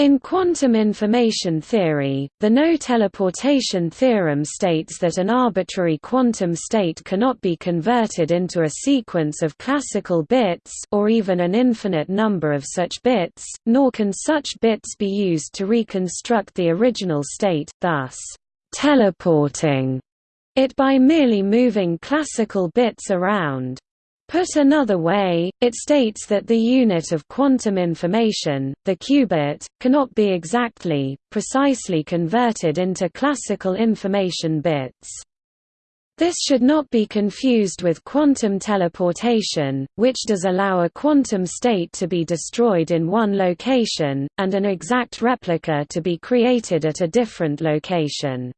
In quantum information theory, the no-teleportation theorem states that an arbitrary quantum state cannot be converted into a sequence of classical bits or even an infinite number of such bits, nor can such bits be used to reconstruct the original state, thus, teleporting it by merely moving classical bits around. Put another way, it states that the unit of quantum information, the qubit, cannot be exactly, precisely converted into classical information bits. This should not be confused with quantum teleportation, which does allow a quantum state to be destroyed in one location, and an exact replica to be created at a different location.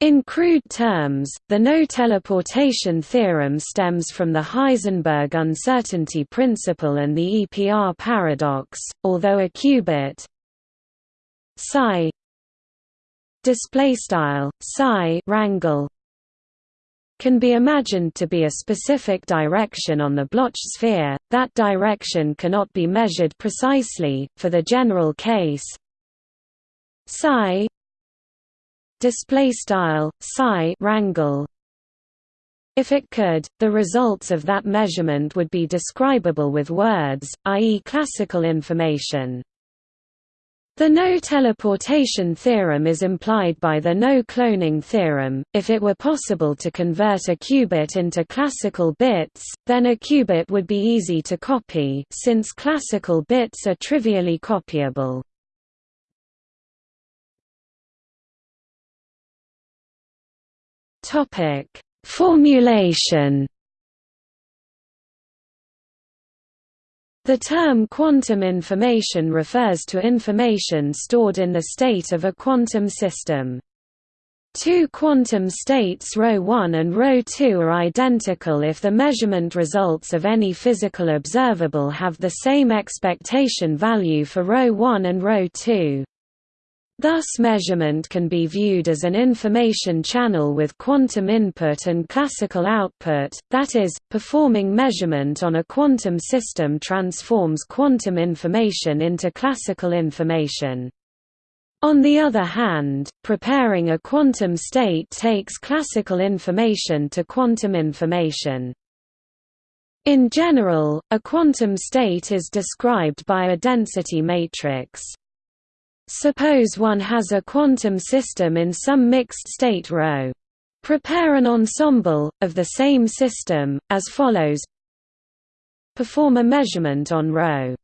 In crude terms, the no-teleportation theorem stems from the Heisenberg uncertainty principle and the EPR paradox, although a qubit psi displaystyle psi rangle can be imagined to be a specific direction on the Bloch sphere, that direction cannot be measured precisely, for the general case psi display style psi rangle if it could, the results of that measurement would be describable with words, i.e. classical information. The no-teleportation theorem is implied by the no-cloning theorem. If it were possible to convert a qubit into classical bits, then a qubit would be easy to copy since classical bits are trivially copyable. Topic: Formulation. The term quantum information refers to information stored in the state of a quantum system. Two quantum states ρ1 and ρ2 are identical if the measurement results of any physical observable have the same expectation value for ρ1 and ρ2. Thus measurement can be viewed as an information channel with quantum input and classical output, that is, performing measurement on a quantum system transforms quantum information into classical information. On the other hand, preparing a quantum state takes classical information to quantum information. In general, a quantum state is described by a density matrix. Suppose one has a quantum system in some mixed state ρ. Prepare an ensemble, of the same system, as follows Perform a measurement on ρ.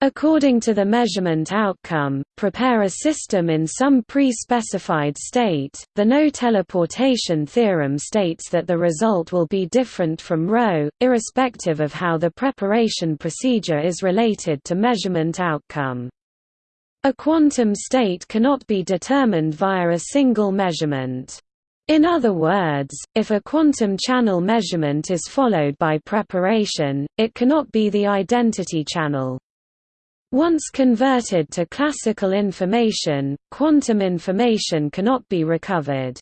According to the measurement outcome, prepare a system in some pre-specified state. The no-teleportation theorem states that the result will be different from ρ, irrespective of how the preparation procedure is related to measurement outcome. A quantum state cannot be determined via a single measurement. In other words, if a quantum channel measurement is followed by preparation, it cannot be the identity channel. Once converted to classical information, quantum information cannot be recovered.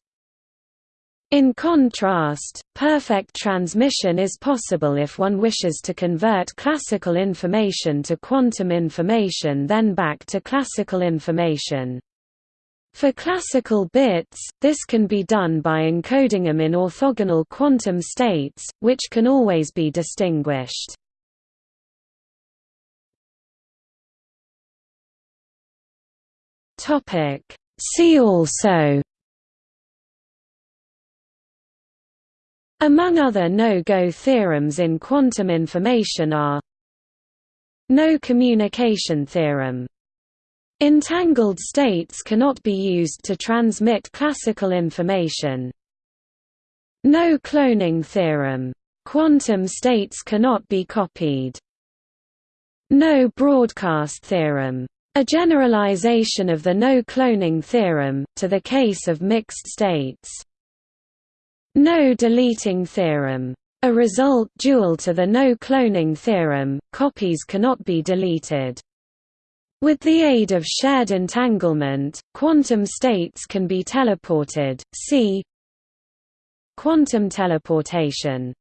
In contrast, perfect transmission is possible if one wishes to convert classical information to quantum information then back to classical information. For classical bits, this can be done by encoding them in orthogonal quantum states, which can always be distinguished. See also Among other no-go theorems in quantum information are No communication theorem. Entangled states cannot be used to transmit classical information. No cloning theorem. Quantum states cannot be copied. No broadcast theorem. A generalization of the no cloning theorem, to the case of mixed states. No deleting theorem. A result dual to the no cloning theorem, copies cannot be deleted. With the aid of shared entanglement, quantum states can be teleported. See Quantum teleportation